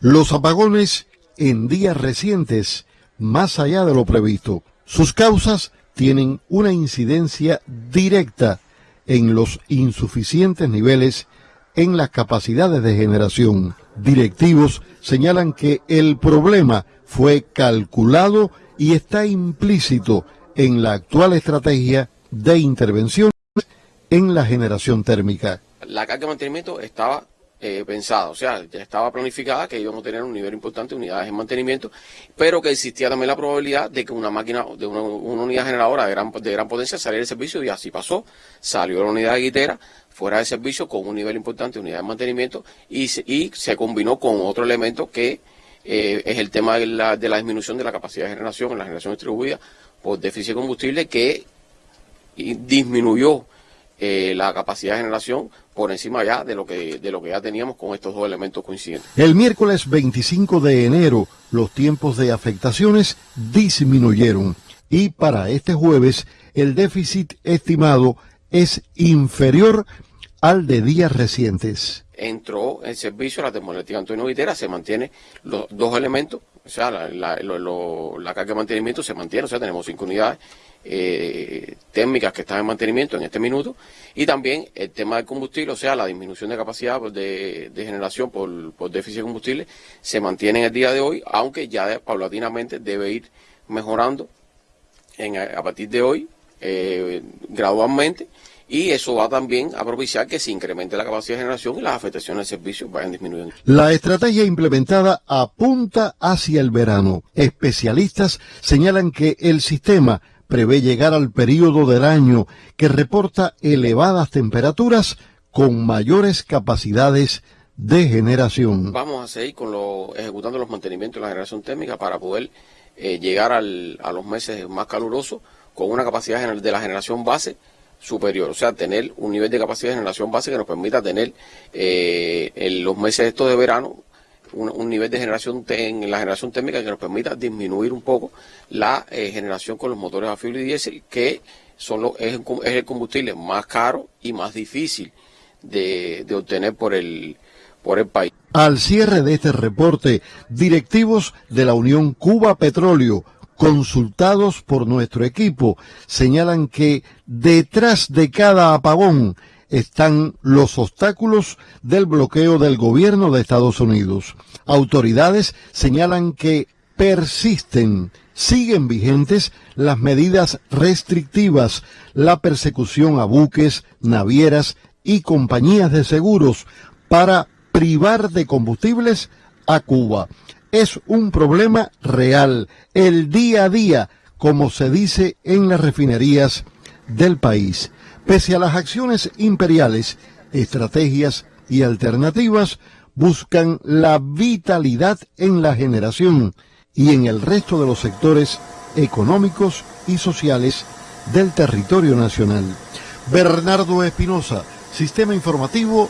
Los apagones en días recientes, más allá de lo previsto. Sus causas tienen una incidencia directa en los insuficientes niveles en las capacidades de generación. Directivos señalan que el problema fue calculado y está implícito en la actual estrategia de intervención en la generación térmica. La carga de mantenimiento estaba eh, pensada, o sea, ya estaba planificada que íbamos a tener un nivel importante de unidades en mantenimiento, pero que existía también la probabilidad de que una máquina, de una, unidad generadora de gran, de gran potencia saliera de servicio y así pasó. Salió la unidad de guitera fuera de servicio con un nivel importante de unidad de mantenimiento y se, y se combinó con otro elemento que eh, es el tema de la, de la disminución de la capacidad de generación en la generación distribuida por déficit de combustible que disminuyó eh, la capacidad de generación por encima ya de lo que de lo que ya teníamos con estos dos elementos coincidentes. El miércoles 25 de enero los tiempos de afectaciones disminuyeron y para este jueves el déficit estimado es inferior al de días recientes. Entró en servicio la termoeléctrica Antonio Vitera, se mantiene los dos elementos, o sea, la, carga de mantenimiento se mantiene, o sea, tenemos cinco unidades eh, térmicas que están en mantenimiento en este minuto y también el tema del combustible, o sea, la disminución de capacidad pues, de, generación por, déficit de combustible se mantiene en el día de hoy, aunque ya paulatinamente debe ir mejorando a partir de hoy eh, gradualmente y eso va también a propiciar que se incremente la capacidad de generación y las afectaciones del servicio vayan disminuyendo. La estrategia implementada apunta hacia el verano. Especialistas señalan que el sistema prevé llegar al periodo del año que reporta elevadas temperaturas con mayores capacidades de generación. Vamos a seguir con lo, ejecutando los mantenimientos de la generación térmica para poder eh, llegar al, a los meses más calurosos con una capacidad de la generación base superior, o sea, tener un nivel de capacidad de generación base que nos permita tener eh, en los meses estos de verano un, nivel de generación en la generación térmica que nos permita disminuir un poco la eh, generación con los motores a fibra y diésel, que son es, el combustible más caro y más difícil de, de obtener por el, por el país. Al cierre de este reporte, directivos de la Unión Cuba Petróleo, consultados por nuestro equipo, señalan que detrás de cada apagón están los obstáculos del bloqueo del gobierno de Estados Unidos. Autoridades señalan que persisten, siguen vigentes las medidas restrictivas, la persecución a buques, navieras y compañías de seguros para privar de combustibles a Cuba. Es un problema real, el día a día, como se dice en las refinerías del país. Pese a las acciones imperiales, estrategias y alternativas buscan la vitalidad en la generación y en el resto de los sectores económicos y sociales del territorio nacional. Bernardo Espinosa, Sistema Informativo